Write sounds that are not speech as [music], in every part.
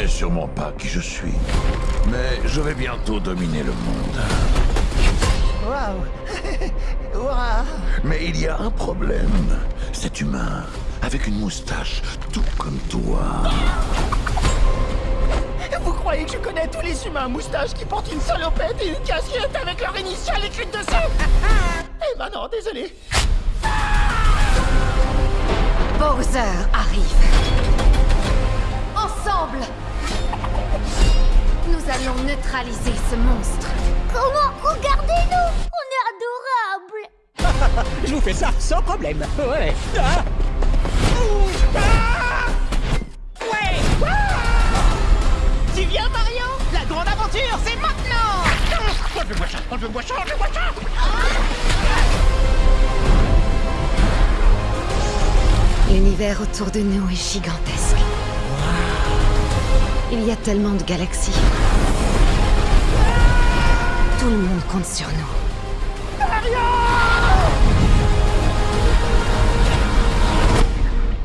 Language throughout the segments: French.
sais sûrement pas qui je suis. Mais je vais bientôt dominer le monde. Waouh [laughs] Waouh Mais il y a un problème. Cet humain, avec une moustache, tout comme toi. Vous croyez que je connais tous les humains à moustache qui portent une salopette et une casquette avec leur initiale écrite dessus? [laughs] Eh ben non, désolé. Bowser arrive. Allons neutraliser ce monstre. Comment Regardez-nous? On est adorables [laughs] Je vous fais ça sans problème. Ouais. Ah. Ah. Ouais. Ah. Tu viens, Mario? La grande aventure, c'est maintenant Enlevez-moi ça Enlevez-moi ça Enlevez-moi ça L'univers autour de nous est gigantesque. Il y a tellement de galaxies. Tout le monde compte sur nous.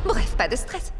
Bref, pas de stress.